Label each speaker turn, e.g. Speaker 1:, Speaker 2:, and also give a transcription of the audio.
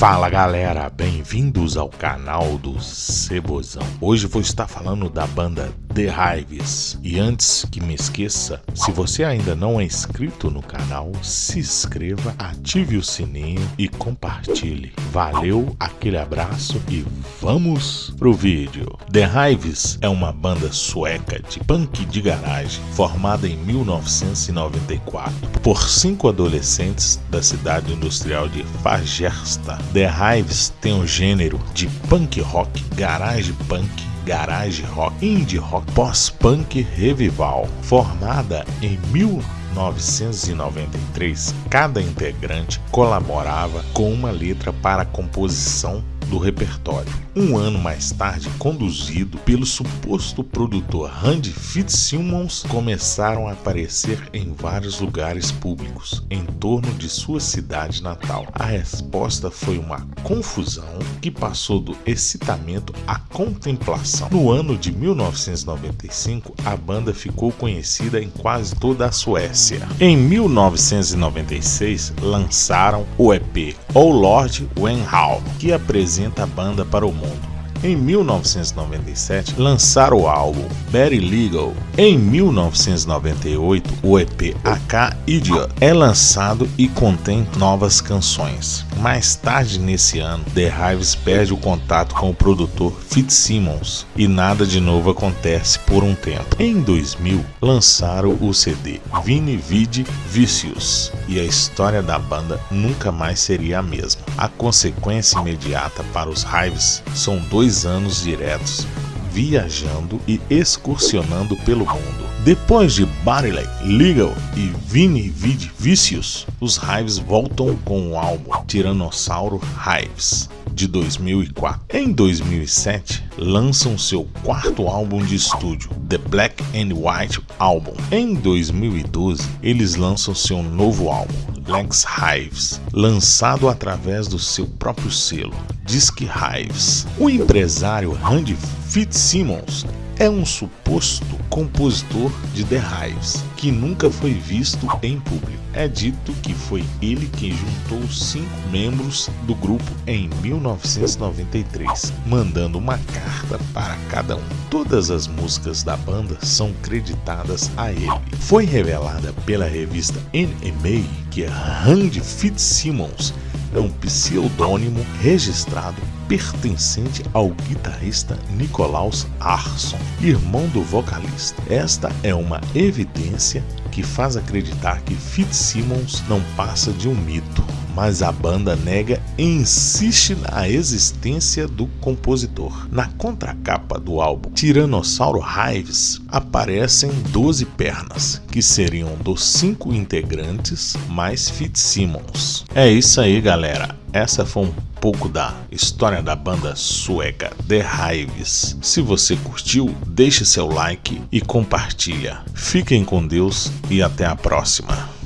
Speaker 1: Fala galera, bem-vindos ao canal do Cebozão. Hoje vou estar falando da banda The Hives. E antes que me esqueça, se você ainda não é inscrito no canal, se inscreva, ative o sininho e compartilhe. Valeu, aquele abraço e vamos pro vídeo. The Hives é uma banda sueca de punk de garagem formada em 1994 por cinco adolescentes da cidade industrial de Fagersta The Hives tem um gênero de punk rock, garage punk, garage rock, indie rock, pós-punk revival. Formada em 1993, cada integrante colaborava com uma letra para a composição do repertório. Um ano mais tarde, conduzido pelo suposto produtor Randy Fitzsimmons, começaram a aparecer em vários lugares públicos em torno de sua cidade natal. A resposta foi uma confusão que passou do excitamento à contemplação. No ano de 1995, a banda ficou conhecida em quase toda a Suécia. Em 1996, lançaram o EP O Lord Wenhal, que apresenta a banda para o mundo. Thank you. Em 1997, lançaram o álbum Very Legal. Em 1998, o EP AK Idiot é lançado e contém novas canções. Mais tarde nesse ano, The Hives perde o contato com o produtor Fitzsimmons e nada de novo acontece por um tempo. Em 2000, lançaram o CD Vini Vidi Vicious e a história da banda nunca mais seria a mesma. A consequência imediata para os Hives são dois anos diretos viajando e excursionando pelo mundo. Depois de Barley, Legal e Vini Vid Vicious, os Hives voltam com o álbum Tiranossauro Hives de 2004. Em 2007, lançam seu quarto álbum de estúdio, The Black and White Album. Em 2012, eles lançam seu novo álbum, Lex Hives, lançado através do seu próprio selo, Disc Hives. O empresário Randy Fitzsimmons é um suposto compositor de Hives, que nunca foi visto em público. É dito que foi ele quem juntou cinco membros do grupo em 1993, mandando uma carta para cada um. Todas as músicas da banda são creditadas a ele. Foi revelada pela revista NMA que Randy Fitzsimmons é um pseudônimo registrado pertencente ao guitarrista Nicolaus Arson, irmão do vocalista. Esta é uma evidência que faz acreditar que Fitzsimmons não passa de um mito, mas a banda nega e insiste na existência do compositor. Na contracapa do álbum Tiranossauro Hives aparecem 12 pernas, que seriam dos cinco integrantes mais Fitzsimmons. É isso aí, galera. Essa foi um pouco da história da banda sueca The Hives. Se você curtiu, deixe seu like e compartilha. Fiquem com Deus e até a próxima.